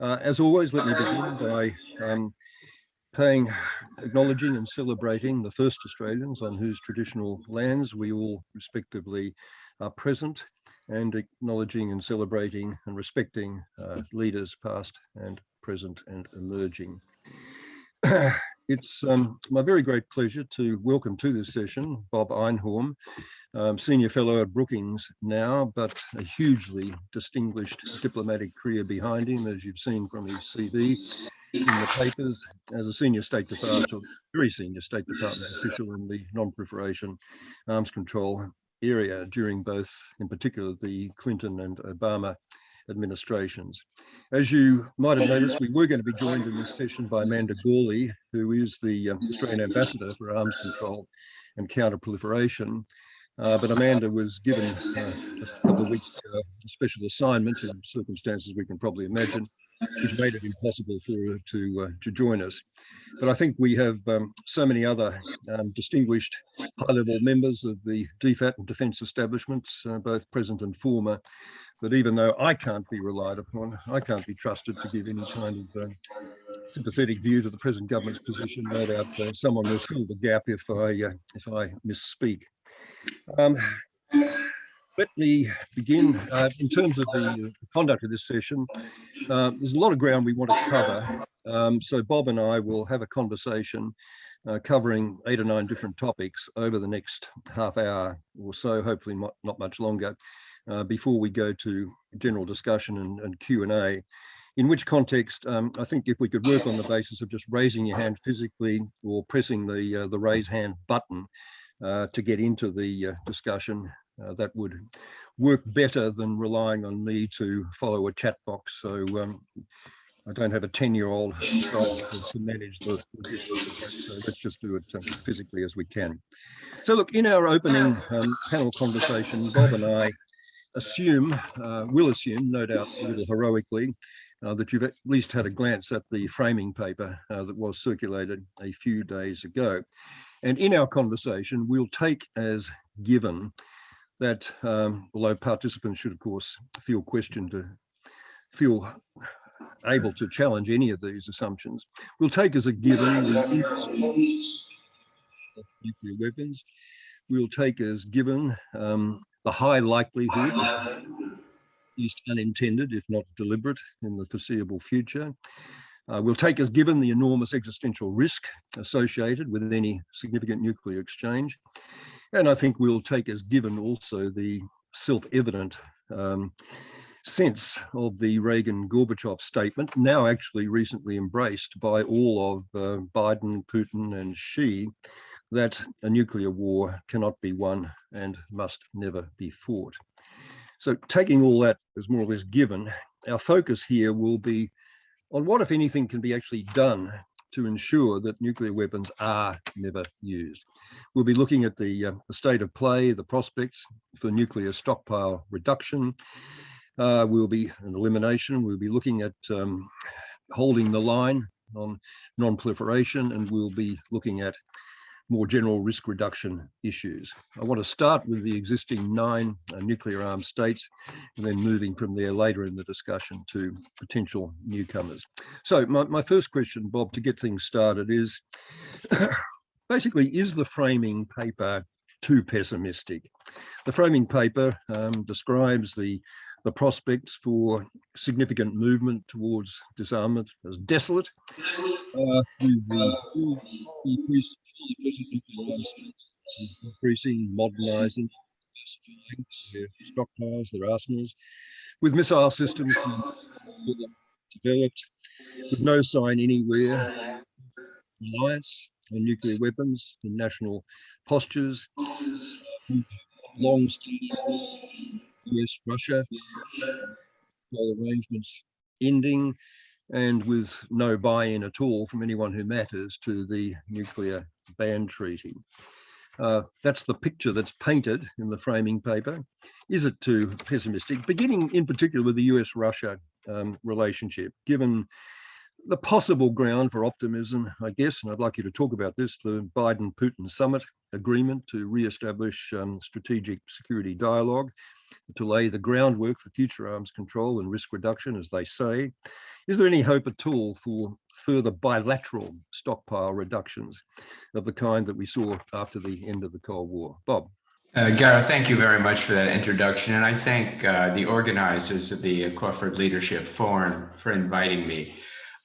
Uh, as always, let me begin by um, paying, acknowledging and celebrating the first Australians on whose traditional lands we all respectively are present and acknowledging and celebrating and respecting uh, leaders past and present and emerging. it's um, my very great pleasure to welcome to this session Bob Einhorn, um, Senior Fellow at Brookings now, but a hugely distinguished diplomatic career behind him, as you've seen from his CV in the papers, as a Senior State Department, very Senior State Department official in the non-proliferation arms control area during both, in particular, the Clinton and Obama administrations. As you might have noticed, we were going to be joined in this session by Amanda Gorely, who is the um, Australian Ambassador for Arms Control and Counter-Proliferation. Uh, but Amanda was given uh, just a couple of weeks ago a special assignment in circumstances we can probably imagine, which made it impossible for her to, uh, to join us. But I think we have um, so many other um, distinguished high-level members of the DFAT and defence establishments, uh, both present and former, that even though I can't be relied upon, I can't be trusted to give any kind of uh, sympathetic view to the present government's position. No doubt uh, someone will fill the gap if I uh, if I misspeak. Um, let me begin uh, in terms of the conduct of this session. Uh, there's a lot of ground we want to cover. Um, so Bob and I will have a conversation uh, covering eight or nine different topics over the next half hour or so, hopefully not, not much longer, uh, before we go to general discussion and, and Q&A. In which context, um, I think if we could work on the basis of just raising your hand physically or pressing the, uh, the raise hand button, uh, to get into the uh, discussion. Uh, that would work better than relying on me to follow a chat box. So um, I don't have a 10 year old to manage the, so let's just do it um, physically as we can. So look, in our opening um, panel conversation, Bob and I assume, uh, will assume, no doubt a little heroically, uh, that you've at least had a glance at the framing paper uh, that was circulated a few days ago. And in our conversation, we'll take as given that, um, although participants should, of course, feel questioned to feel able to challenge any of these assumptions, we'll take as a given nuclear weapons. We'll take as given um, the high likelihood, least unintended, if not deliberate, in the foreseeable future, uh, we'll take as given the enormous existential risk associated with any significant nuclear exchange. And I think we'll take as given also the self-evident um, sense of the Reagan-Gorbachev statement, now actually recently embraced by all of uh, Biden, Putin and Xi, that a nuclear war cannot be won and must never be fought. So taking all that as more or less given, our focus here will be on what, if anything, can be actually done to ensure that nuclear weapons are never used. We'll be looking at the, uh, the state of play, the prospects for nuclear stockpile reduction. Uh, we'll be an elimination. We'll be looking at um, holding the line on non-proliferation, and we'll be looking at more general risk reduction issues. I want to start with the existing nine uh, nuclear armed states and then moving from there later in the discussion to potential newcomers. So my, my first question, Bob, to get things started is basically, is the framing paper too pessimistic? The framing paper um, describes the the prospects for significant movement towards disarmament as desolate, uh, with the increase, increasing, modernizing, their stockpiles, their arsenals, with missile systems developed, with no sign anywhere reliance on nuclear weapons and national postures, with long-standing US, Russia, arrangements ending and with no buy-in at all from anyone who matters to the nuclear ban treaty. Uh, that's the picture that's painted in the framing paper. Is it too pessimistic? Beginning in particular with the US-Russia um, relationship, given the possible ground for optimism, I guess, and I'd like you to talk about this, the Biden-Putin summit agreement to re-establish um, strategic security dialogue, to lay the groundwork for future arms control and risk reduction, as they say. Is there any hope at all for further bilateral stockpile reductions of the kind that we saw after the end of the Cold War? Bob. Uh, Gareth, thank you very much for that introduction. And I thank uh, the organizers of the Crawford Leadership Forum for inviting me.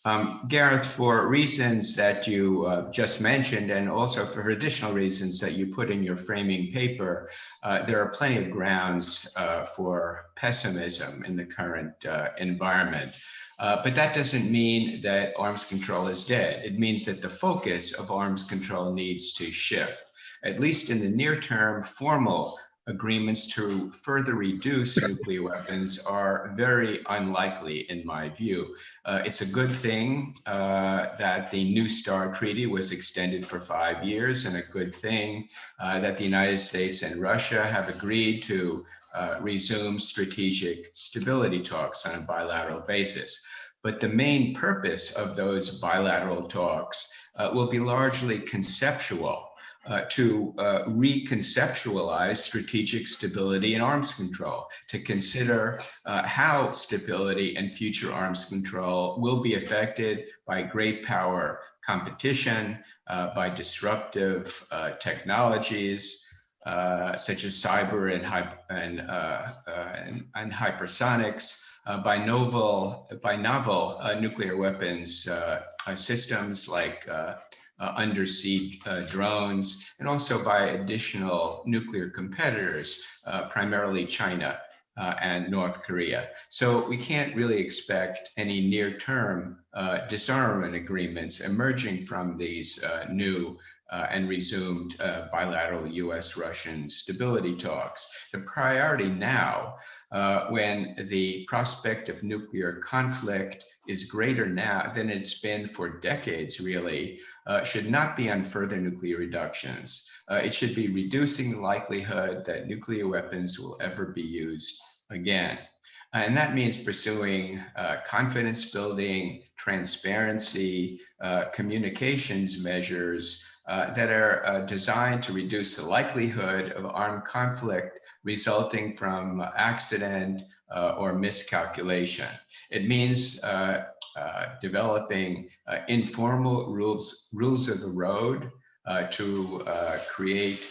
Um, Gareth, for reasons that you uh, just mentioned, and also for additional reasons that you put in your framing paper, uh, there are plenty of grounds uh, for pessimism in the current uh, environment. Uh, but that doesn't mean that arms control is dead. It means that the focus of arms control needs to shift. At least in the near term, formal agreements to further reduce nuclear weapons are very unlikely in my view. Uh, it's a good thing uh, that the New START Treaty was extended for five years and a good thing uh, that the United States and Russia have agreed to uh, resume strategic stability talks on a bilateral basis. But the main purpose of those bilateral talks uh, will be largely conceptual uh, to uh, reconceptualize strategic stability and arms control, to consider uh, how stability and future arms control will be affected by great power competition, uh, by disruptive uh, technologies, uh, such as cyber and, and, and, and hypersonics, by novel by novel nuclear weapons systems like uh, undersea uh, drones, and also by additional nuclear competitors, uh, primarily China uh, and North Korea. So we can't really expect any near-term uh, disarmament agreements emerging from these uh, new and resumed bilateral US-Russian stability talks. The priority now uh, when the prospect of nuclear conflict is greater now than it's been for decades, really, uh, should not be on further nuclear reductions. Uh, it should be reducing the likelihood that nuclear weapons will ever be used again. And that means pursuing uh, confidence building, transparency, uh, communications measures uh, that are uh, designed to reduce the likelihood of armed conflict resulting from accident uh, or miscalculation. It means uh, uh, developing informal rules, rules of the road to create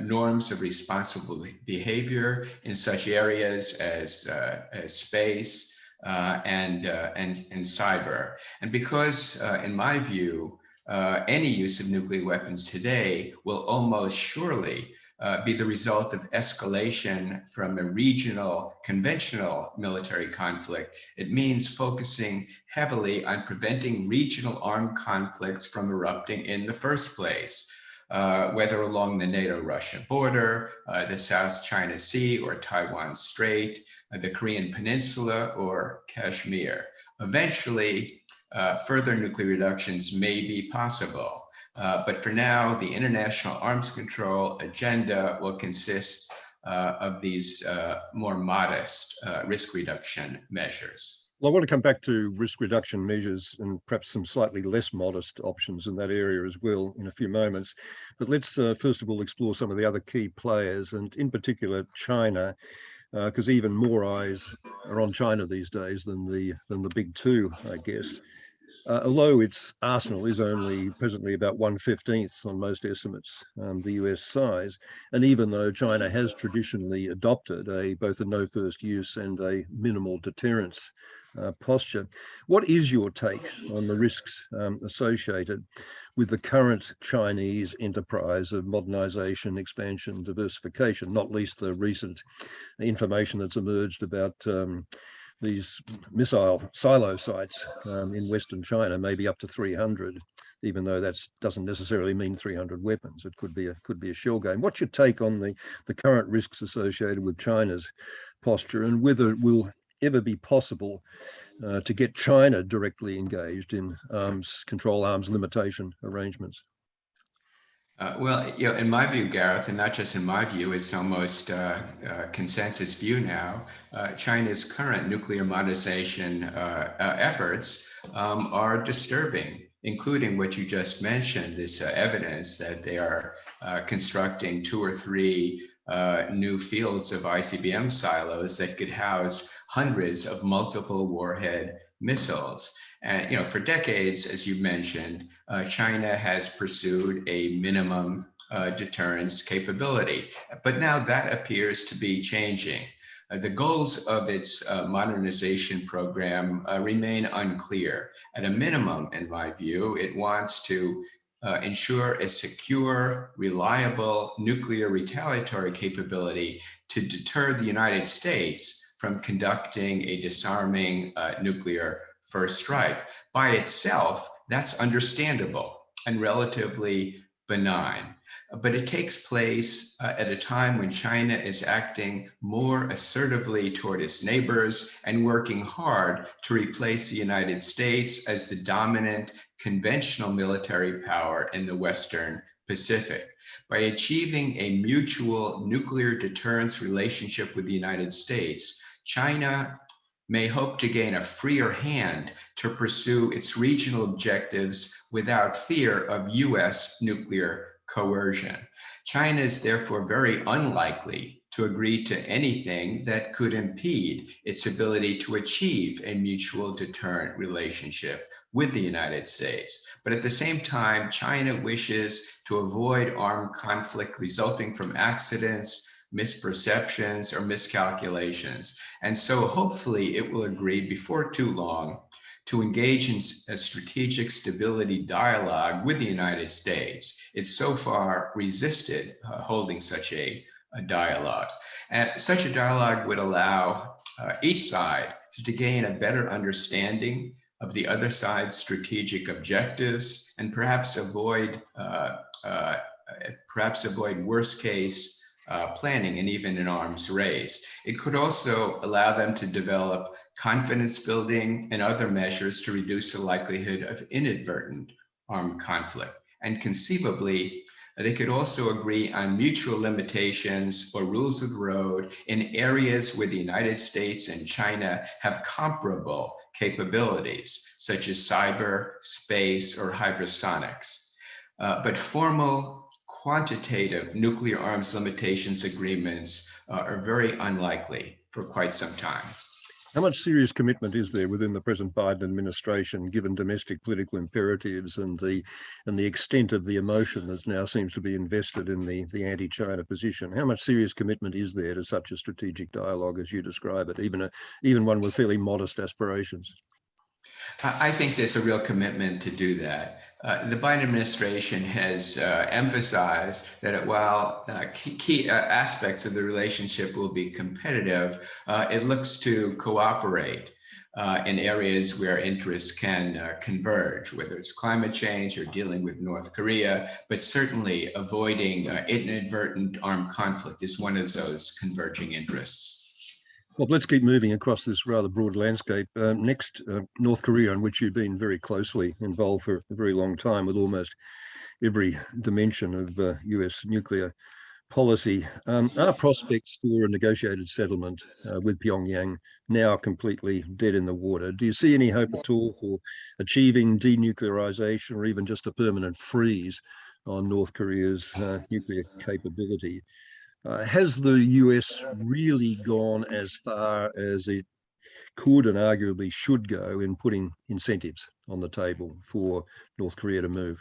norms of responsible behavior in such areas as, as space and, and, and cyber. And because, in my view, any use of nuclear weapons today will almost surely uh, be the result of escalation from a regional conventional military conflict. It means focusing heavily on preventing regional armed conflicts from erupting in the first place. Uh, whether along the NATO-Russia border, uh, the South China Sea or Taiwan Strait, uh, the Korean Peninsula or Kashmir. Eventually, uh, further nuclear reductions may be possible. Uh, but for now, the international arms control agenda will consist uh, of these uh, more modest uh, risk reduction measures. Well, I want to come back to risk reduction measures and perhaps some slightly less modest options in that area as well in a few moments. But let's uh, first of all explore some of the other key players and in particular China because uh, even more eyes are on China these days than the than the big two, I guess. Uh, although its arsenal is only presently about 1 15th on most estimates, um, the US size, and even though China has traditionally adopted a both a no first use and a minimal deterrence uh, posture, what is your take on the risks um, associated with the current Chinese enterprise of modernization, expansion, diversification, not least the recent information that's emerged about um, these missile silo sites um, in Western China, maybe up to 300, even though that doesn't necessarily mean 300 weapons. It could be a could be a shell game. What's your take on the the current risks associated with China's posture and whether it will ever be possible uh, to get China directly engaged in arms control arms limitation arrangements? Uh, well, you know, in my view, Gareth, and not just in my view, it's almost uh, uh, consensus view now. Uh, China's current nuclear modernization uh, uh, efforts um, are disturbing, including what you just mentioned, this evidence that they are constructing two or three new fields of ICBM silos that could house hundreds of multiple warhead missiles. And you know, for decades, as you mentioned, uh, China has pursued a minimum uh, deterrence capability, but now that appears to be changing. Uh, the goals of its uh, modernization program uh, remain unclear. At a minimum, in my view, it wants to uh, ensure a secure, reliable nuclear retaliatory capability to deter the United States from conducting a disarming uh, nuclear first strike. By itself, that's understandable and relatively benign. But it takes place uh, at a time when China is acting more assertively toward its neighbors and working hard to replace the United States as the dominant conventional military power in the Western Pacific. By achieving a mutual nuclear deterrence relationship with the United States, China may hope to gain a freer hand to pursue its regional objectives without fear of US nuclear coercion. China is therefore very unlikely to agree to anything that could impede its ability to achieve a mutual deterrent relationship with the United States. But at the same time, China wishes to avoid armed conflict resulting from accidents, misperceptions, or miscalculations. And so hopefully it will agree before too long to engage in a strategic stability dialogue with the United States. It's so far resisted uh, holding such a, a, dialogue. And such a dialogue would allow uh, each side to, gain a better understanding of the other side's strategic objectives and perhaps avoid uh, uh perhaps avoid worst case uh, planning and even an arms race. It could also allow them to develop confidence building and other measures to reduce the likelihood of inadvertent armed conflict. And conceivably, they could also agree on mutual limitations or rules of the road in areas where the United States and China have comparable capabilities, such as cyber, space, or hypersonics. Uh, but formal quantitative nuclear arms limitations agreements uh, are very unlikely for quite some time. How much serious commitment is there within the present Biden administration, given domestic political imperatives and the and the extent of the emotion that now seems to be invested in the the anti-China position? How much serious commitment is there to such a strategic dialogue as you describe it, even a even one with fairly modest aspirations? I think there's a real commitment to do that. Uh, the Biden administration has uh, emphasized that while uh, key, key uh, aspects of the relationship will be competitive, uh, it looks to cooperate uh, in areas where interests can converge, whether it's climate change or dealing with North Korea, but certainly avoiding inadvertent armed conflict is one of those converging interests. Let's keep moving across this rather broad landscape. Uh, next, uh, North Korea, in which you've been very closely involved for a very long time with almost every dimension of uh, US nuclear policy. Um, are prospects for a negotiated settlement uh, with Pyongyang now completely dead in the water? Do you see any hope at all for achieving denuclearization or even just a permanent freeze on North Korea's uh, nuclear capability? Uh, has the US really gone as far as it could and arguably should go in putting incentives on the table for North Korea to move?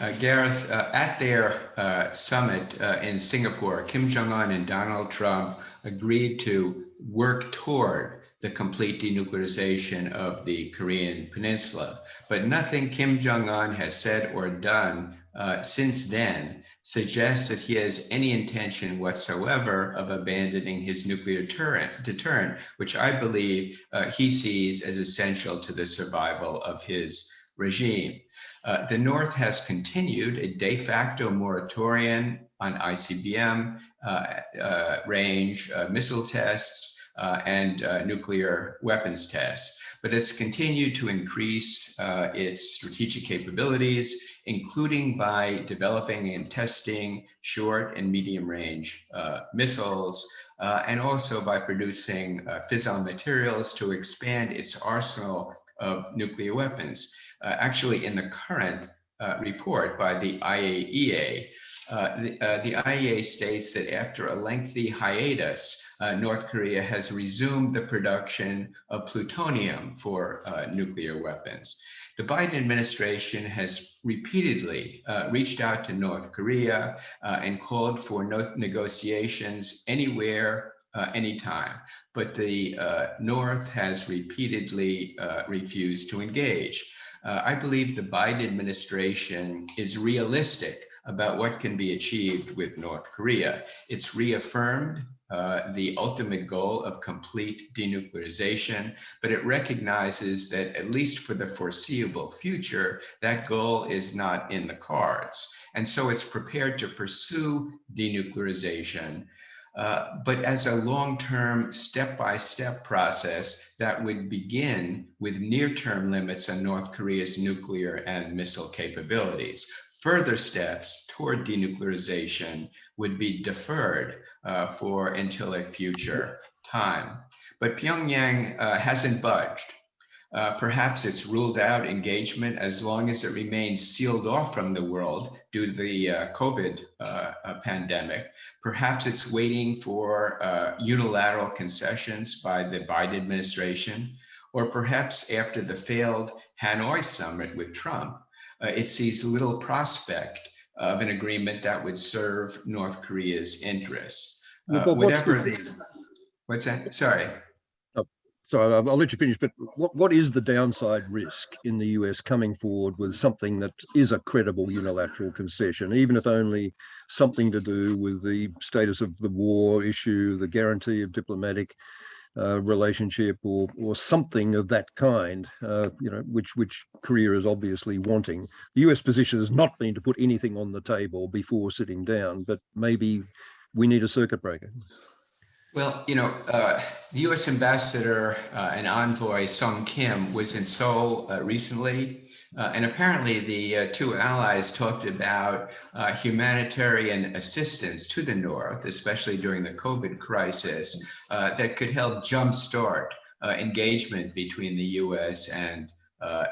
Uh, Gareth, uh, at their uh, summit uh, in Singapore, Kim Jong-un and Donald Trump agreed to work toward the complete denuclearization of the Korean peninsula. But nothing Kim Jong-un has said or done uh, since then suggests that he has any intention whatsoever of abandoning his nuclear deterrent, deterrent which I believe uh, he sees as essential to the survival of his regime. Uh, the North has continued a de facto moratorium on ICBM uh, uh, range uh, missile tests and nuclear weapons tests but it's continued to increase uh, its strategic capabilities, including by developing and testing short and medium range uh, missiles, uh, and also by producing uh, fissile materials to expand its arsenal of nuclear weapons. Uh, actually, in the current uh, report by the IAEA, Uh, the, uh, the, IEA states that after a lengthy hiatus, uh, North Korea has resumed the production of plutonium for uh, nuclear weapons. The Biden administration has repeatedly uh, reached out to North Korea uh, and called for no negotiations anywhere, anytime. But the North has repeatedly refused to engage. I believe the Biden administration is realistic about what can be achieved with North Korea. It's reaffirmed uh, the ultimate goal of complete denuclearization, but it recognizes that at least for the foreseeable future, that goal is not in the cards. And so it's prepared to pursue denuclearization, uh, but as a long-term step-by-step process that would begin with near-term limits on North Korea's nuclear and missile capabilities further steps toward denuclearization would be deferred uh, for until a future time. But Pyongyang uh, hasn't budged. Uh, perhaps it's ruled out engagement as long as it remains sealed off from the world due to the uh, COVID uh, uh, pandemic. Perhaps it's waiting for unilateral concessions by the Biden administration, or perhaps after the failed Hanoi summit with Trump, uh, it sees little prospect of an agreement that would serve North Korea's interests. Uh, whatever the, the, what's that? Sorry. So I'll, I'll, let you finish, but what, what is the downside risk in the US coming forward with something that is a credible unilateral concession, even if only something to do with the status of the war issue, the guarantee of diplomatic uh, relationship or or something of that kind, uh, you know, which which Korea is obviously wanting. The US position has not been to put anything on the table before sitting down, but maybe we need a circuit breaker. Well, you know, uh, the U.S. ambassador uh, and envoy Sung Kim was in Seoul uh, recently, uh, and apparently the uh, two allies talked about uh, humanitarian assistance to the North, especially during the COVID crisis, that could help jumpstart engagement between the U.S. and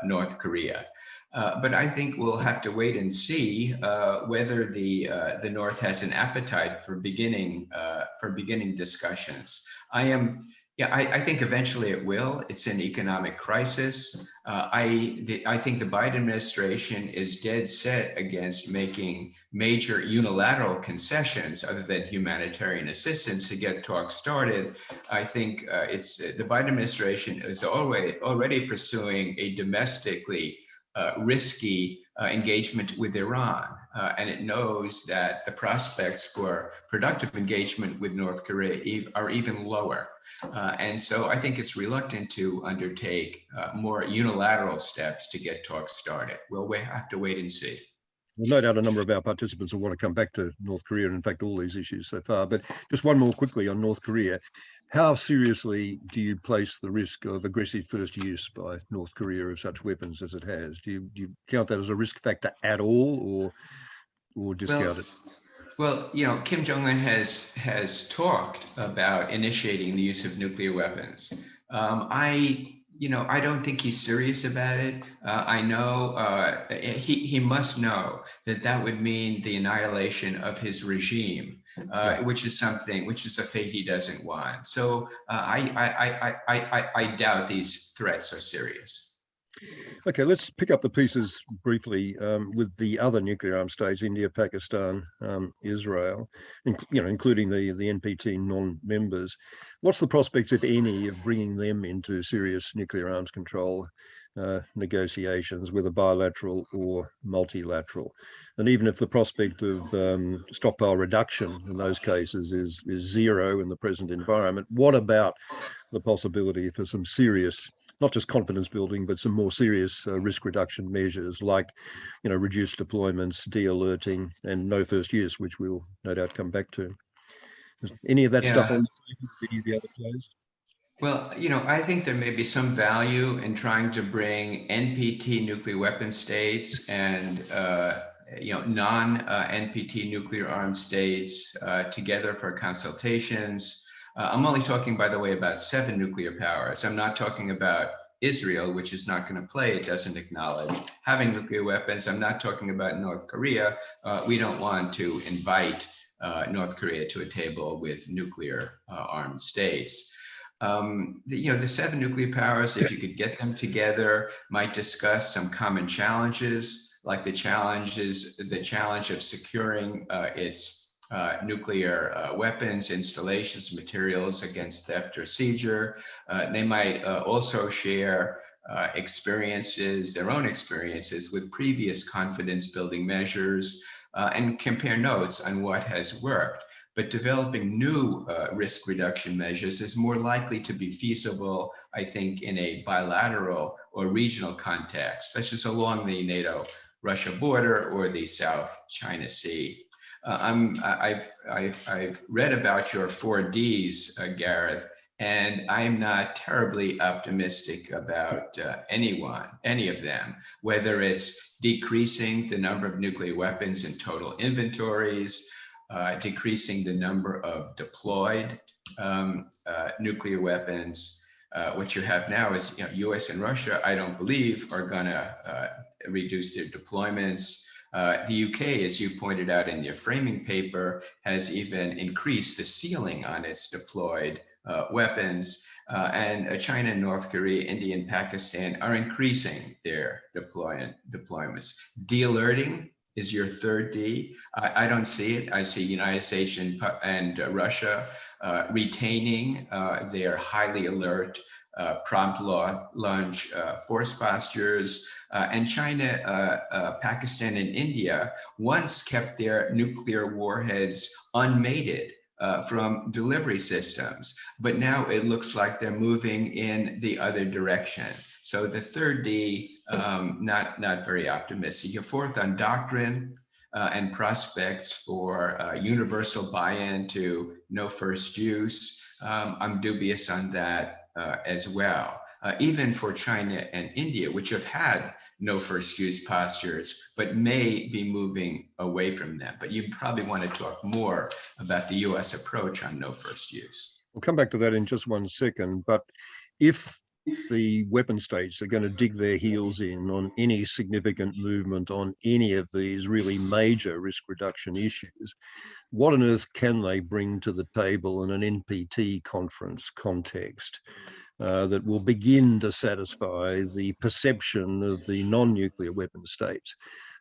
North Korea. Uh, but I think we'll have to wait and see uh, whether the uh, the North has an appetite for beginning uh, for beginning discussions. I am, yeah, I, I, think eventually it will. It's an economic crisis. Uh, I the, I think the Biden administration is dead set against making major unilateral concessions other than humanitarian assistance to get talks started. I think it's the Biden administration is already already pursuing a domestically uh, risky uh, engagement with Iran. Uh, and it knows that the prospects for productive engagement with North Korea are even lower. Uh, and so I think it's reluctant to undertake uh, more unilateral steps to get talks started. We'll have to wait and see. Well, no doubt a number of our participants will want to come back to North Korea and in fact all these issues so far. But just one more quickly on North Korea. How seriously do you place the risk of aggressive first use by North Korea of such weapons as it has? Do you, do you count that as a risk factor at all or or discount well, it? Well, you know, Kim Jong Un has has talked about initiating the use of nuclear weapons. Um, I you know, I don't think he's serious about it. Uh, I know uh, he, he must know that that would mean the annihilation of his regime, uh, which is something, which is a fate he doesn't want. So uh, I, I, I, I, I doubt these threats are serious. Okay, let's pick up the pieces briefly um, with the other nuclear armed states, India, Pakistan, um, Israel, you know, including the, the NPT non-members. What's the prospects, if any, of bringing them into serious nuclear arms control uh, negotiations, whether bilateral or multilateral? And even if the prospect of um, stockpile reduction in those cases is, is zero in the present environment, what about the possibility for some serious not just confidence building, but some more serious uh, risk reduction measures like, you know, reduced deployments, de-alerting, and no first use, which we'll no doubt come back to. Is any of that yeah. stuff on any of the other players? Well, you know, I think there may be some value in trying to bring NPT nuclear weapon states and uh, you know non-NPT uh, nuclear armed states uh, together for consultations uh, I'm only talking, by the way, about seven nuclear powers. I'm not talking about Israel, which is not going to play, it doesn't acknowledge having nuclear weapons. I'm not talking about North Korea. Uh, we don't want to invite uh, North Korea to a table with nuclear uh, armed states. Um, the, you know, the seven nuclear powers, if you could get them together, might discuss some common challenges, like the challenges, the challenge of securing uh, its uh, nuclear uh, weapons, installations, materials against theft or seizure. Uh, they might uh, also share uh, experiences, their own experiences with previous confidence building measures and compare notes on what has worked but developing new uh, risk reduction measures is more likely to be feasible, I think, in a bilateral or regional context, such as along the NATO-Russia border or the South China Sea. Uh, I'm, I've, I've, I've read about your four Ds, uh, Gareth, and I'm not terribly optimistic about uh, anyone, any of them, whether it's decreasing the number of nuclear weapons in total inventories, uh, decreasing the number of deployed um, uh, nuclear weapons. Uh, what you have now is you know, US and Russia, I don't believe, are going to uh, reduce their deployments. Uh, the UK, as you pointed out in your framing paper, has even increased the ceiling on its deployed uh, weapons. and China, North Korea, India, and Pakistan are increasing their deployment deployments. De-alerting is your third D. I, I don't see it. I see United States and, and uh, Russia uh, retaining uh, their highly alert uh, prompt launch uh, force postures. Uh, and China, Pakistan, and India once kept their nuclear warheads unmated uh, from delivery systems, but now it looks like they're moving in the other direction. So the third D, um, not, not very optimistic. Your fourth on doctrine uh, and prospects for uh, universal buy-in to no first use. Um, I'm dubious on that uh, as well. Uh, even for China and India, which have had no first use postures, but may be moving away from them. But you probably want to talk more about the US approach on no first use. We'll come back to that in just one second. But if the weapon states are going to dig their heels in on any significant movement on any of these really major risk reduction issues, what on earth can they bring to the table in an NPT conference context uh, that will begin to satisfy the perception of the non-nuclear weapon states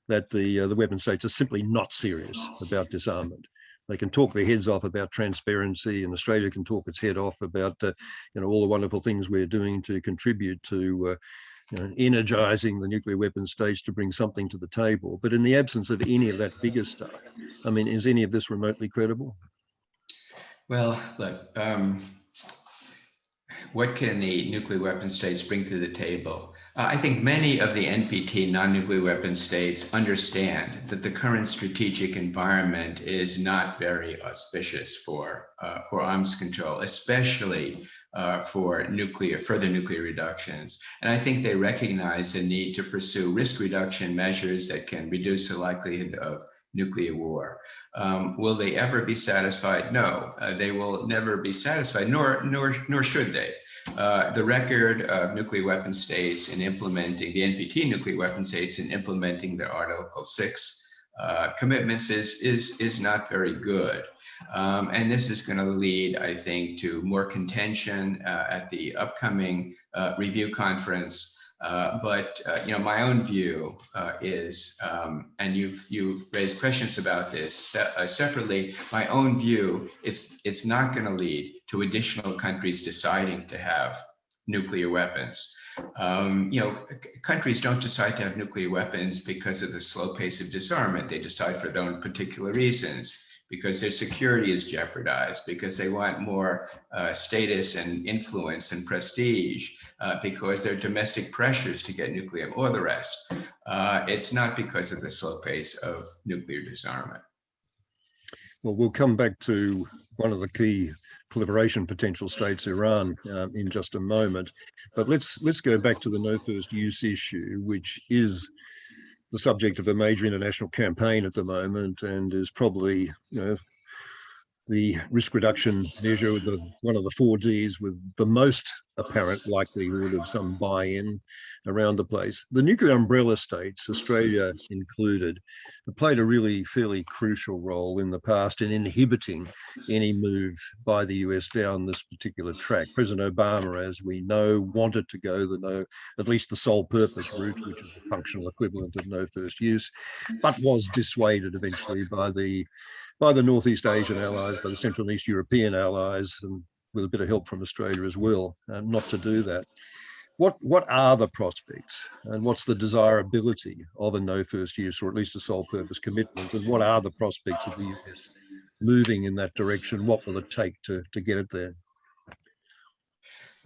that the, uh, the weapon states are simply not serious about disarmament? they can talk their heads off about transparency and Australia can talk its head off about, uh, you know, all the wonderful things we're doing to contribute to uh, you know, energizing the nuclear weapons states to bring something to the table. But in the absence of any of that bigger stuff, I mean, is any of this remotely credible? Well, look, um, what can the nuclear weapon states bring to the table? Uh, I think many of the NPT non-nuclear weapon states understand that the current strategic environment is not very auspicious for uh, for arms control, especially uh, for nuclear further nuclear reductions. And I think they recognize the need to pursue risk reduction measures that can reduce the likelihood of nuclear war. Um, will they ever be satisfied? No, uh, they will never be satisfied, nor nor nor should they. Uh, the record of nuclear weapon states in implementing the NPT nuclear weapon states in implementing their Article 6 uh, commitments is, is, is not very good. Um, and this is going to lead, I think, to more contention uh, at the upcoming uh, review conference uh, but uh, you know, my own view uh, is, um, and you've you've raised questions about this uh, separately. My own view is it's not going to lead to additional countries deciding to have nuclear weapons. Um, you know, countries don't decide to have nuclear weapons because of the slow pace of disarmament. They decide for their own particular reasons because their security is jeopardized, because they want more uh, status and influence and prestige, uh, because there are domestic pressures to get nuclear or the rest. Uh, it's not because of the slow pace of nuclear disarmament. Well, we'll come back to one of the key proliferation potential states, Iran, um, in just a moment. But let's let's go back to the no first use issue, which is the subject of a major international campaign at the moment and is probably, you know, the risk reduction measure the one of the four Ds with the most apparent likelihood of some buy-in around the place. The nuclear umbrella states, Australia included, played a really fairly crucial role in the past in inhibiting any move by the US down this particular track. President Obama, as we know, wanted to go the no, at least the sole purpose route, which is the functional equivalent of no first use, but was dissuaded eventually by the by the Northeast Asian allies, by the Central and East European allies, and with a bit of help from Australia as well, uh, not to do that. What, what are the prospects and what's the desirability of a no first use or at least a sole purpose commitment and what are the prospects of the US moving in that direction? What will it take to, to get it there?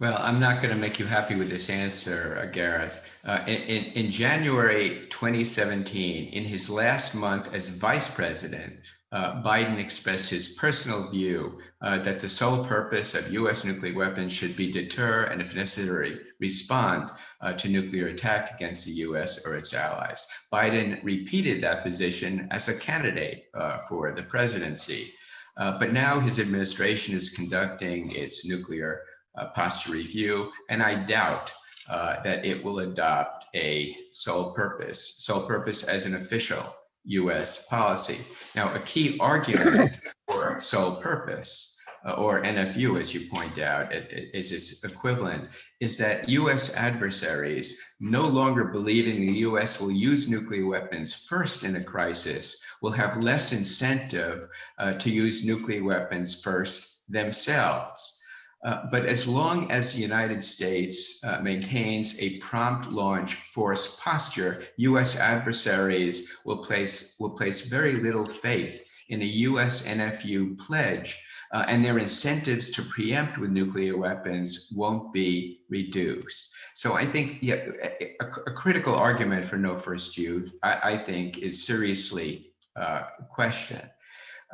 Well, I'm not going to make you happy with this answer, uh, Gareth. Uh, in, in, in January 2017, in his last month as vice president, uh, Biden expressed his personal view uh, that the sole purpose of U.S. nuclear weapons should be deter and, if necessary, respond uh, to nuclear attack against the U.S. or its allies. Biden repeated that position as a candidate uh, for the presidency. Uh, but now his administration is conducting its nuclear uh, posture review, and I doubt that it will adopt a sole purpose, sole purpose as an official US policy. Now, a key argument for sole purpose uh, or NFU, as you point out, it, it is its equivalent, is that US adversaries no longer believing the US will use nuclear weapons first in a crisis will have less incentive uh, to use nuclear weapons first themselves. Uh, but as long as the United States uh, maintains a prompt launch force posture, U.S. adversaries will place, will place very little faith in a U.S. NFU pledge, uh, and their incentives to preempt with nuclear weapons won't be reduced. So I think yeah, a, a critical argument for no first use, I, I think, is seriously uh, questioned.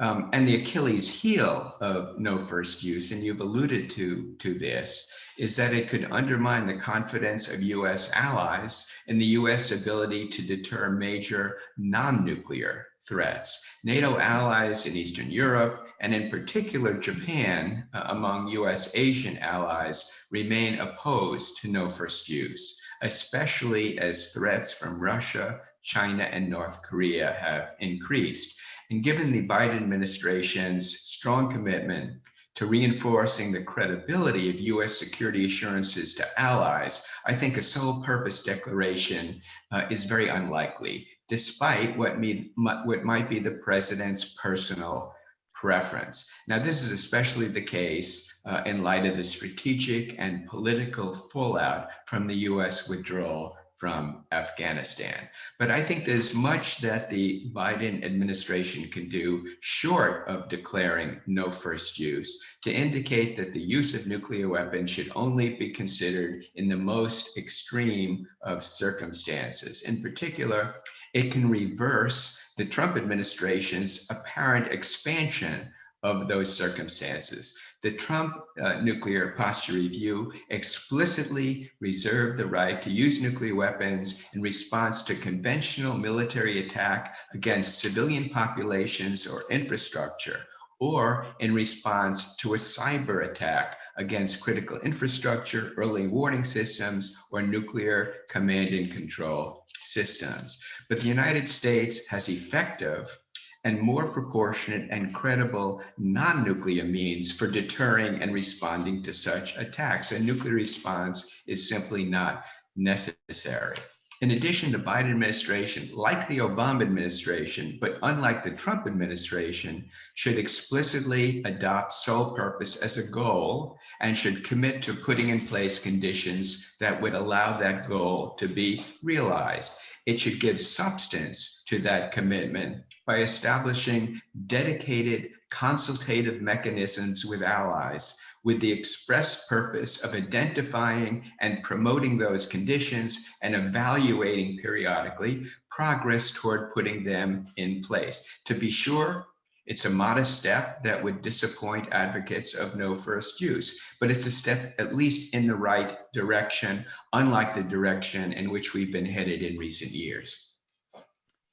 Um, and the Achilles heel of no first use, and you've alluded to, to this, is that it could undermine the confidence of US allies in the US ability to deter major non-nuclear threats. NATO allies in Eastern Europe, and in particular Japan, uh, among US Asian allies, remain opposed to no first use, especially as threats from Russia, China, and North Korea have increased. And given the Biden administration's strong commitment to reinforcing the credibility of US security assurances to allies, I think a sole purpose declaration uh, is very unlikely, despite what, me, what might be the president's personal preference. Now, this is especially the case uh, in light of the strategic and political fallout from the US withdrawal from Afghanistan. But I think there's much that the Biden administration can do short of declaring no first use to indicate that the use of nuclear weapons should only be considered in the most extreme of circumstances. In particular, it can reverse the Trump administration's apparent expansion of those circumstances. The Trump uh, nuclear posture review explicitly reserved the right to use nuclear weapons in response to conventional military attack against civilian populations or infrastructure, or in response to a cyber attack against critical infrastructure, early warning systems, or nuclear command and control systems. But the United States has effective and more proportionate and credible non-nuclear means for deterring and responding to such attacks. A nuclear response is simply not necessary. In addition, the Biden administration, like the Obama administration, but unlike the Trump administration, should explicitly adopt sole purpose as a goal and should commit to putting in place conditions that would allow that goal to be realized. It should give substance to that commitment by establishing dedicated consultative mechanisms with allies with the express purpose of identifying and promoting those conditions and evaluating periodically progress toward putting them in place. To be sure, it's a modest step that would disappoint advocates of no first use, but it's a step at least in the right direction, unlike the direction in which we've been headed in recent years.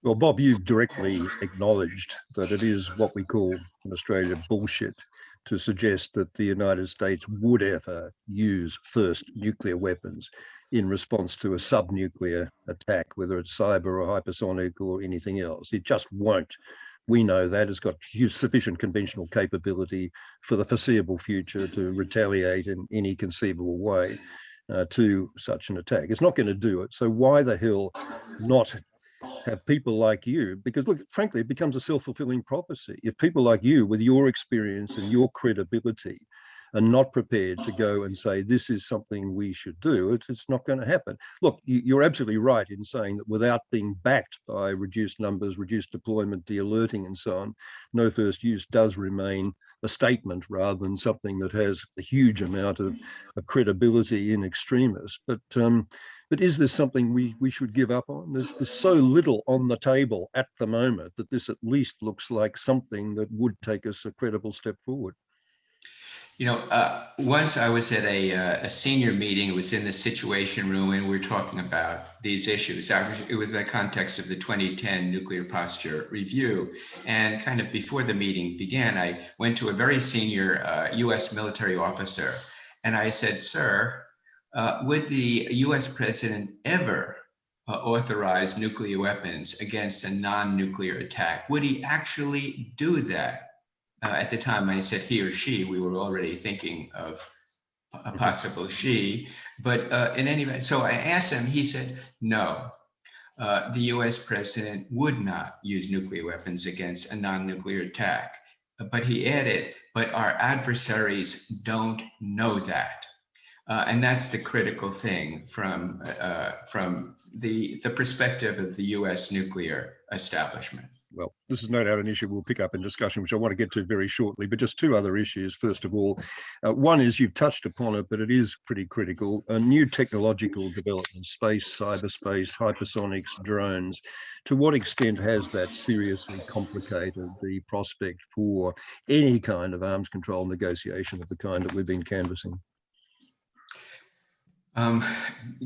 Well, Bob, you've directly acknowledged that it is what we call in Australia bullshit to suggest that the United States would ever use first nuclear weapons in response to a sub-nuclear attack, whether it's cyber or hypersonic or anything else. It just won't. We know that it's got sufficient conventional capability for the foreseeable future to retaliate in any conceivable way uh, to such an attack. It's not going to do it. So why the hell not have people like you? Because look, frankly, it becomes a self-fulfilling prophecy. If people like you, with your experience and your credibility, are not prepared to go and say this is something we should do, it's, it's not going to happen. Look, you, are absolutely right in saying that without being backed by reduced numbers, reduced deployment, de-alerting and so on, no first use does remain a statement rather than something that has a huge amount of, of credibility in extremists. But um, but is this something we we should give up on? There's, there's so little on the table at the moment that this at least looks like something that would take us a credible step forward. You know, uh, once I was at a, uh, a senior meeting, it was in the situation room and we were talking about these issues. I was, it was in the context of the 2010 nuclear posture review. And kind of before the meeting began, I went to a very senior uh, US military officer and I said, sir, uh, would the US president ever uh, authorize nuclear weapons against a non-nuclear attack? Would he actually do that? uh, at the time I said he or she, we were already thinking of a possible she. But uh, in any event, so I asked him, he said, no, uh, the US president would not use nuclear weapons against a non-nuclear attack. But he added, but our adversaries don't know that. Uh, and that's the critical thing from, uh, from the, the perspective of the US nuclear establishment well, this is no doubt an issue we'll pick up in discussion, which I want to get to very shortly, but just two other issues. First of all, uh, one is you've touched upon it, but it is pretty critical. A new technological development, space, cyberspace, hypersonics, drones. To what extent has that seriously complicated the prospect for any kind of arms control negotiation of the kind that we've been canvassing? Um,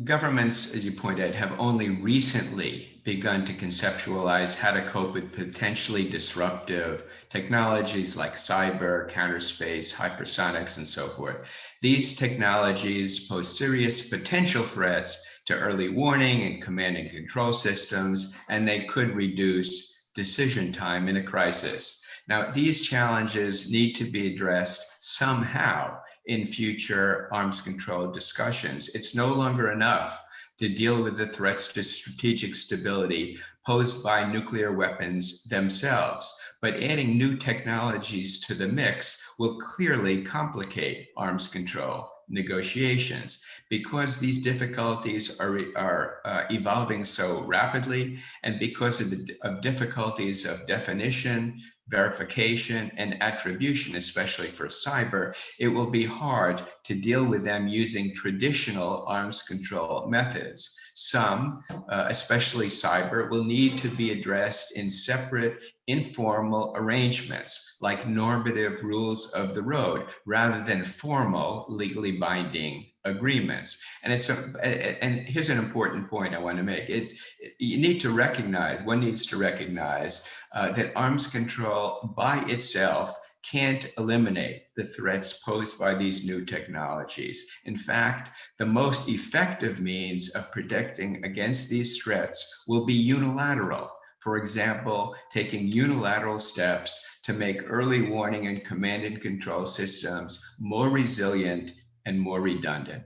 governments, as you point out, have only recently begun to conceptualize how to cope with potentially disruptive technologies like cyber, counterspace, hypersonics, and so forth. These technologies pose serious potential threats to early warning and command and control systems, and they could reduce decision time in a crisis. Now, these challenges need to be addressed somehow in future arms control discussions. It's no longer enough to deal with the threats to strategic stability posed by nuclear weapons themselves. But adding new technologies to the mix will clearly complicate arms control negotiations because these difficulties are, are uh, evolving so rapidly and because of the of difficulties of definition, verification and attribution, especially for cyber, it will be hard to deal with them using traditional arms control methods. Some, uh, especially cyber, will need to be addressed in separate informal arrangements like normative rules of the road rather than formal legally binding agreements. And it's a, and here's an important point I want to make. It's you need to recognize, one needs to recognize uh, that arms control by itself can't eliminate the threats posed by these new technologies. In fact, the most effective means of protecting against these threats will be unilateral. For example, taking unilateral steps to make early warning and command and control systems more resilient and more redundant.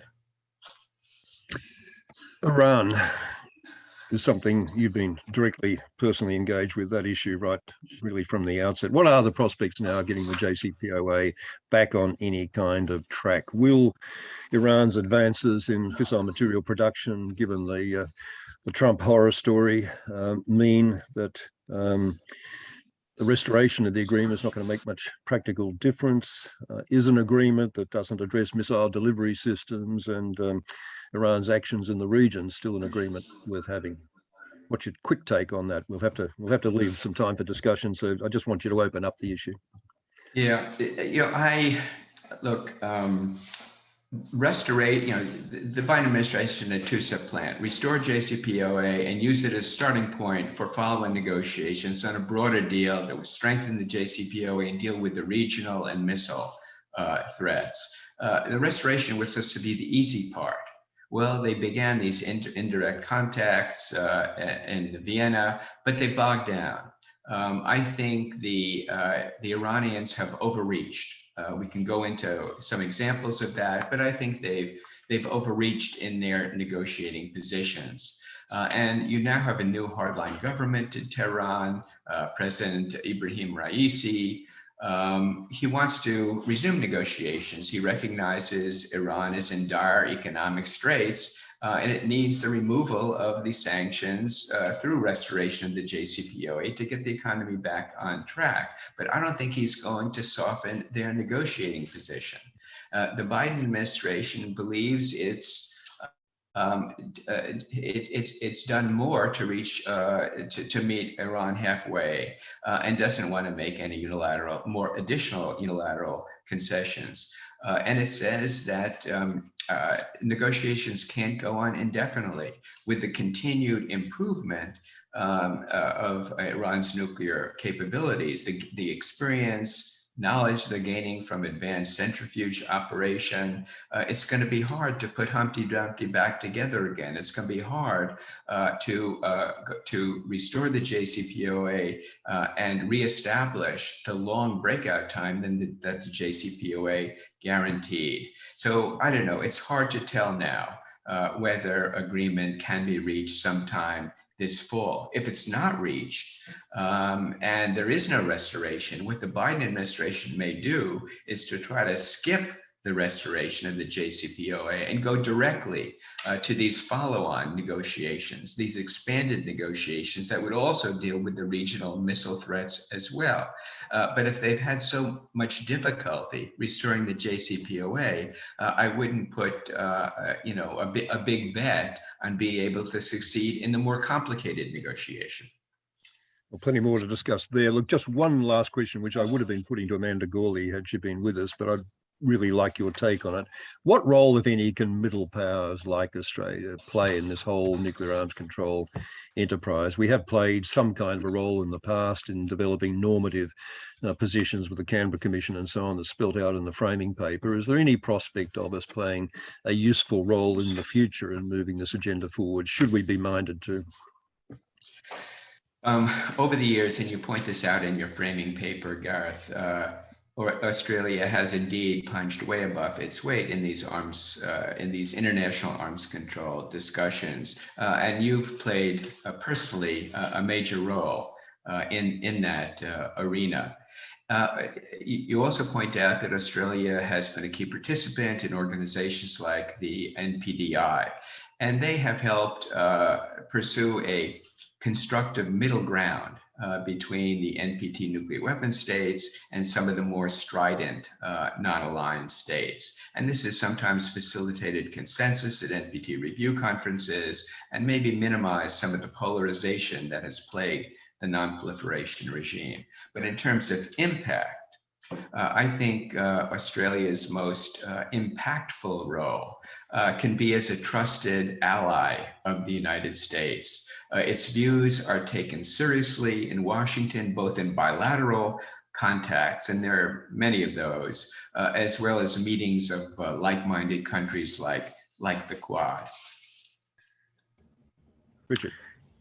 Iran is something you've been directly personally engaged with that issue right really from the outset. What are the prospects now of getting the JCPOA back on any kind of track? Will Iran's advances in fissile material production, given the uh, the Trump horror story, uh, mean that um, the restoration of the agreement is not going to make much practical difference, uh, is an agreement that doesn't address missile delivery systems and um, Iran's actions in the region still an agreement worth having. What's your quick take on that? We'll have to we'll have to leave some time for discussion. So I just want you to open up the issue. Yeah, know, I look. Um, restorate, you know, the, the Biden administration a two-step plan, restore JCPOA and use it as starting point for following negotiations on a broader deal that would strengthen the JCPOA and deal with the regional and missile uh, threats. Uh, the restoration was supposed to be the easy part. Well, they began these inter indirect contacts uh, in Vienna, but they bogged down. Um, I think the uh, the Iranians have overreached. Uh, we can go into some examples of that, but I think they've they've overreached in their negotiating positions. Uh, and you now have a new hardline government in Tehran, uh, President Ebrahim Raisi. Um, he wants to resume negotiations. He recognizes Iran is in dire economic straits uh, and it needs the removal of the sanctions uh, through restoration of the JCPOA to get the economy back on track. But I don't think he's going to soften their negotiating position. Uh, the Biden administration believes it's um, uh, it, it's it's done more to reach uh, to, to meet Iran halfway uh, and doesn't want to make any unilateral more additional unilateral concessions. Uh, and it says that um, uh, negotiations can't go on indefinitely with the continued improvement um, uh, of Iran's nuclear capabilities, the, the experience, knowledge they're gaining from advanced centrifuge operation, uh, it's going to be hard to put Humpty Dumpty back together again. It's going to be hard uh, to uh, to restore the JCPOA uh, and reestablish the long breakout time the, that the JCPOA guaranteed. So I don't know. It's hard to tell now. Uh, whether agreement can be reached sometime this fall. If it's not reached um, and there is no restoration, what the Biden administration may do is to try to skip the restoration of the JCPOA and go directly uh, to these follow-on negotiations, these expanded negotiations that would also deal with the regional missile threats as well. Uh, but if they've had so much difficulty restoring the JCPOA, uh, I wouldn't put, uh, uh, you know, a, bi a big bet on being able to succeed in the more complicated negotiation. Well, plenty more to discuss there. Look, just one last question, which I would have been putting to Amanda Gorely had she been with us, but I'd really like your take on it. What role, if any, can middle powers like Australia play in this whole nuclear arms control enterprise? We have played some kind of a role in the past in developing normative uh, positions with the Canberra Commission and so on that's spelt out in the framing paper. Is there any prospect of us playing a useful role in the future in moving this agenda forward? Should we be minded to? Um, over the years, and you point this out in your framing paper, Gareth, uh, Australia has indeed punched way above its weight in these arms, uh, in these international arms control discussions. Uh, and you've played uh, personally a major role uh, in, in that uh, arena. Uh, you also point out that Australia has been a key participant in organizations like the NPDI, and they have helped pursue a constructive middle ground uh, between the NPT nuclear weapon states and some of the more strident uh, non-aligned states. And this is sometimes facilitated consensus at NPT review conferences and maybe minimize some of the polarization that has plagued the non-proliferation regime. But in terms of impact, uh, I think uh, Australia's most uh, impactful role can be as a trusted ally of the United States uh, its views are taken seriously in Washington, both in bilateral contacts, and there are many of those, uh, as well as meetings of uh, like-minded countries like, like the Quad. Richard.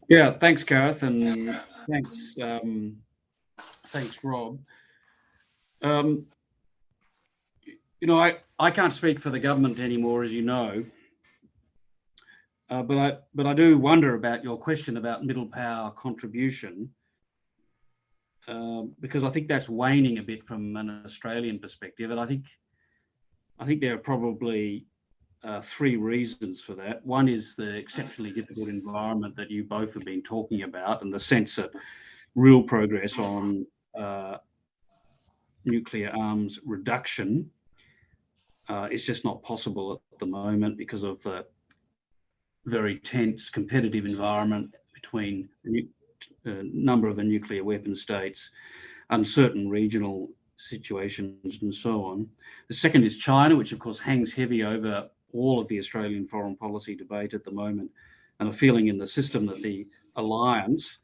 Yeah, thanks, Gareth, and thanks, um, thanks, Rob. Um, you know, I, I can't speak for the government anymore, as you know, uh, but I but I do wonder about your question about middle power contribution, uh, because I think that's waning a bit from an Australian perspective, and I think I think there are probably uh, three reasons for that. One is the exceptionally difficult environment that you both have been talking about, and the sense that real progress on uh, nuclear arms reduction uh, is just not possible at the moment because of the very tense competitive environment between a uh, number of the nuclear weapon states, uncertain regional situations and so on. The second is China, which of course hangs heavy over all of the Australian foreign policy debate at the moment, and a feeling in the system that the alliance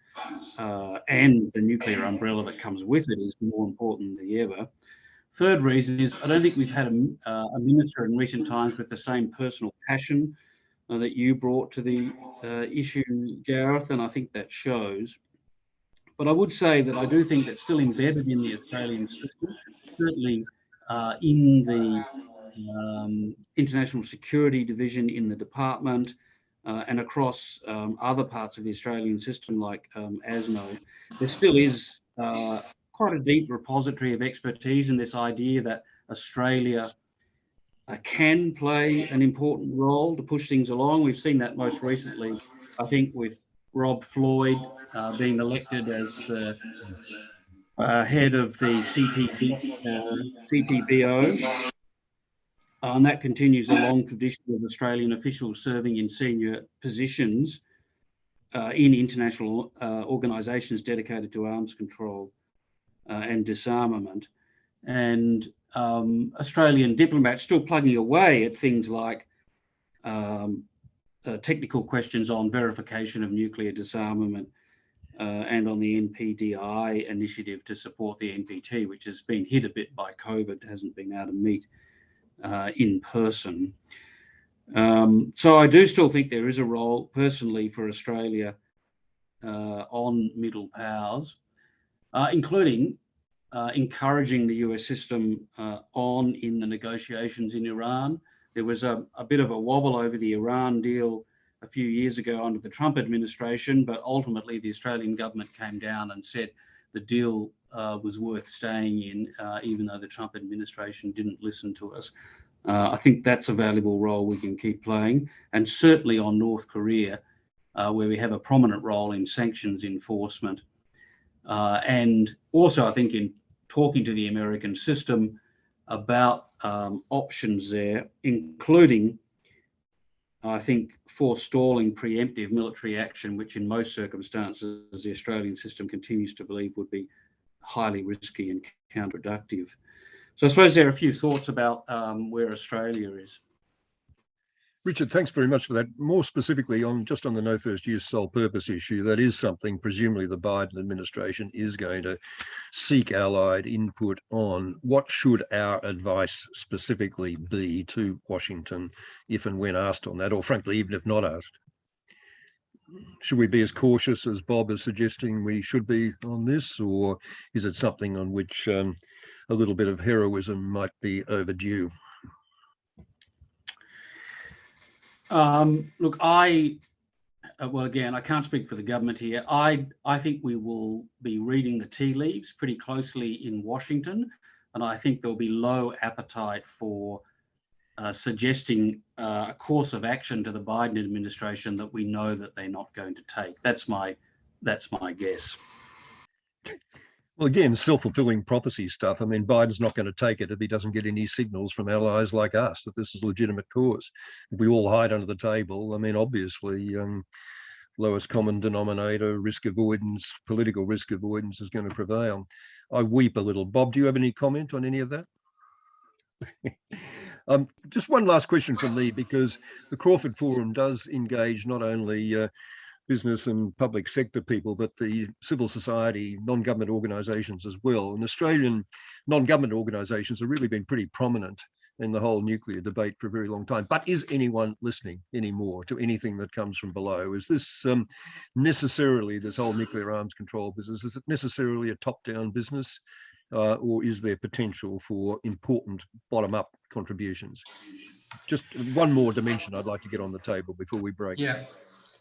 uh, and the nuclear umbrella that comes with it is more important than ever. Third reason is I don't think we've had a, uh, a minister in recent times with the same personal passion uh, that you brought to the uh, issue, Gareth, and I think that shows. But I would say that I do think that still embedded in the Australian system, certainly uh, in the um, International Security Division in the department, uh, and across um, other parts of the Australian system like um, ASNO, there still is uh, quite a deep repository of expertise in this idea that Australia can play an important role to push things along. We've seen that most recently, I think, with Rob Floyd uh, being elected as the uh, head of the CTB, uh, CTBO. Uh, and that continues a long tradition of Australian officials serving in senior positions uh, in international uh, organisations dedicated to arms control uh, and disarmament. And um, Australian diplomats still plugging away at things like um, uh, technical questions on verification of nuclear disarmament uh, and on the NPDI initiative to support the NPT, which has been hit a bit by COVID, hasn't been able to meet uh, in person. Um, so I do still think there is a role personally for Australia uh, on middle powers, uh, including uh, encouraging the US system uh, on in the negotiations in Iran. There was a, a, bit of a wobble over the Iran deal a few years ago under the Trump administration, but ultimately the Australian government came down and said the deal uh, was worth staying in, uh, even though the Trump administration didn't listen to us. Uh, I think that's a valuable role we can keep playing, and certainly on North Korea, uh, where we have a prominent role in sanctions enforcement. Uh, and also, I think in talking to the American system about um, options there, including, I think, forestalling preemptive military action, which in most circumstances the Australian system continues to believe would be highly risky and counterproductive. So I suppose there are a few thoughts about um, where Australia is. Richard, thanks very much for that. More specifically on just on the no first use sole purpose issue, that is something presumably the Biden administration is going to seek allied input on. What should our advice specifically be to Washington if and when asked on that, or frankly, even if not asked? should we be as cautious as Bob is suggesting we should be on this, or is it something on which um, a little bit of heroism might be overdue? Um, look, I, uh, well, again, I can't speak for the government here. I, I think we will be reading the tea leaves pretty closely in Washington, and I think there'll be low appetite for uh, suggesting uh, a course of action to the Biden administration that we know that they're not going to take. That's my that's my guess. Well, again, self-fulfilling prophecy stuff. I mean, Biden's not going to take it if he doesn't get any signals from allies like us that this is a legitimate cause. If we all hide under the table, I mean, obviously, um, lowest common denominator, risk avoidance, political risk avoidance is going to prevail. I weep a little. Bob, do you have any comment on any of that? um, just one last question from me, because the Crawford Forum does engage not only uh, business and public sector people, but the civil society, non-government organisations as well. And Australian non-government organisations have really been pretty prominent in the whole nuclear debate for a very long time. But is anyone listening anymore to anything that comes from below? Is this um, necessarily, this whole nuclear arms control business, is it necessarily a top-down business? uh, or is there potential for important bottom-up contributions? Just one more dimension I'd like to get on the table before we break. Yeah,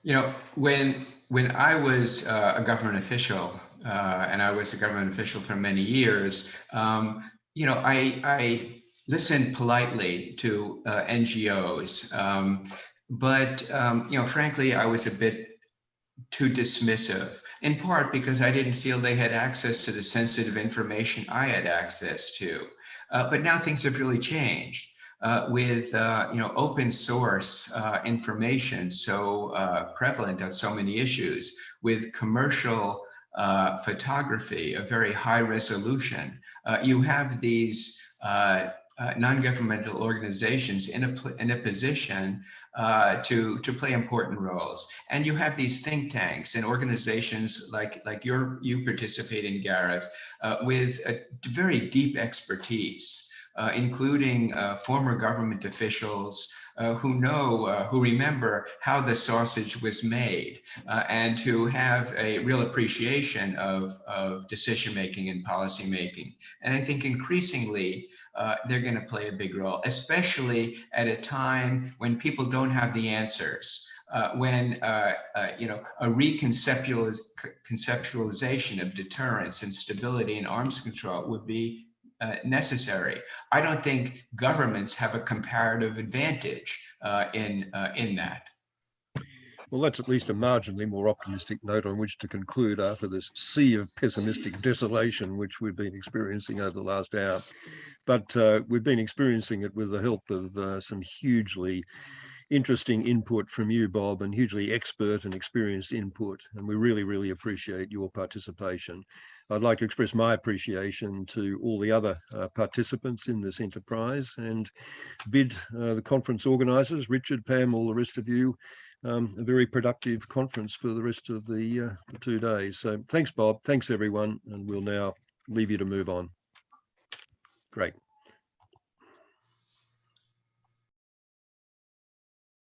you know, when when I was uh, a government official, uh, and I was a government official for many years, um, you know, I I listened politely to uh, NGOs, um, but um, you know, frankly, I was a bit too dismissive in part because I didn't feel they had access to the sensitive information I had access to. Uh, but now things have really changed. Uh, with uh, you know open source uh, information so uh, prevalent on so many issues, with commercial uh, photography, of very high resolution. Uh, you have these non-governmental organizations in a, in a position to, to play important roles. And you have these think tanks and organizations like, like your, you participate in, Gareth, with a very deep expertise. Uh, including uh, former government officials uh, who know, uh, who remember how the sausage was made, uh, and who have a real appreciation of, of decision making and policy making. And I think increasingly they're going to play a big role, especially at a time when people don't have the answers. Uh, when uh, uh, you know a reconceptualiz conceptualization of deterrence and stability and arms control would be uh, necessary. I don't think governments have a comparative advantage uh, in uh, in that. Well, that's at least a marginally more optimistic note on which to conclude after this sea of pessimistic desolation which we've been experiencing over the last hour. But uh, we've been experiencing it with the help of uh, some hugely interesting input from you, Bob, and hugely expert and experienced input. And we really, really appreciate your participation. I'd like to express my appreciation to all the other uh, participants in this enterprise and bid uh, the conference organisers, Richard, Pam, all the rest of you, um, a very productive conference for the rest of the, uh, the two days. So thanks, Bob. Thanks, everyone. And we'll now leave you to move on. Great.